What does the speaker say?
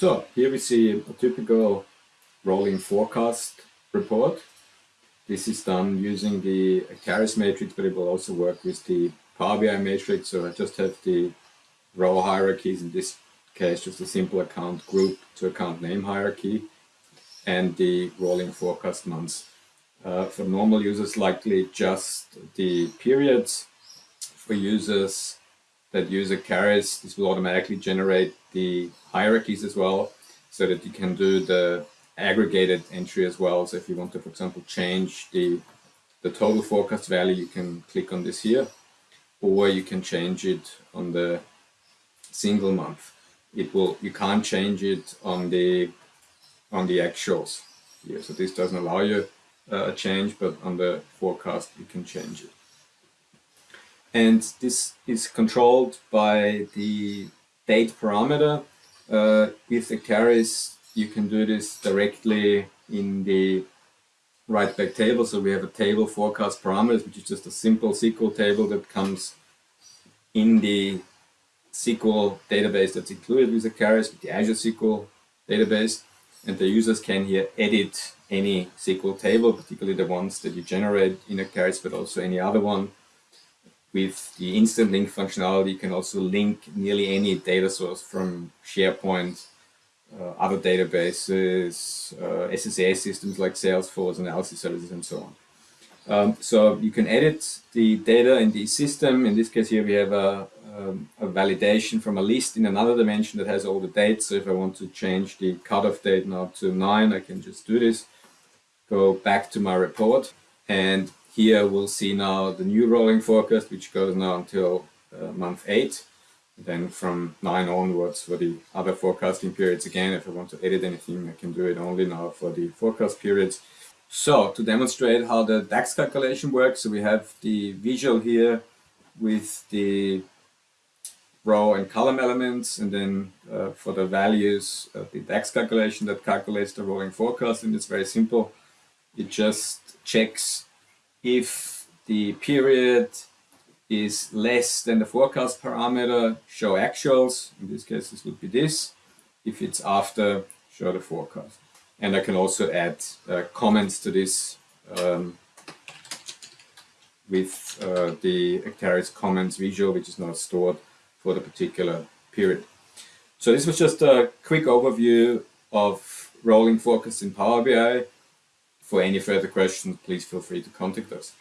So here we see a typical rolling forecast report. This is done using the Acterys matrix, but it will also work with the Power BI matrix. So I just have the row hierarchies, in this case just a simple account group to account name hierarchy, and the rolling forecast months. Uh, for normal users, likely just the periods. For users that use Acterys, this will automatically generate the hierarchies as well, so that you can do the aggregated entry as well. So if you want to, for example, change the, the total forecast value, you can click on this here, or you can change it on the single month. It will, you can't change it on the, on the actuals here. So this doesn't allow you uh, a change, but on the forecast, you can change it. And this is controlled by the date parameter. Uh, with the Acterys, you can do this directly in the write back table. So we have a table forecast parameters, which is just a simple SQL table that comes in the SQL database that's included with the Acterys, with the Azure SQL database. And the users can here edit any SQL table, particularly the ones that you generate in a Acterys, but also any other one. With the instant link functionality, you can also link nearly any data source from SharePoint, uh, other databases, uh, SSAS systems like Salesforce, analysis services, and so on. Um, so you can edit the data in the system. In this case here, we have a, um, a, validation from a list in another dimension that has all the dates. So if I want to change the cutoff date now to 9, I can just do this. Go back to my report. And here we'll see now the new rolling forecast, which goes now until uh, month 8. Then from 9 onwards for the other forecasting periods. Again, if I want to edit anything, I can do it only now for the forecast periods. So to demonstrate how the DAX calculation works, so we have the visual here with the row and column elements, and then uh, for the values of the DAX calculation that calculates the rolling forecast, and it's very simple. It just checks if the period is less than the forecast parameter, show actuals. In this case, this would be this. If it's after, show the forecast. And I can also add uh, comments to this um, with uh, the Acterys comments visual, which is now stored for the particular period. So this was just a quick overview of rolling forecast in Power BI. For any further questions, please feel free to contact us.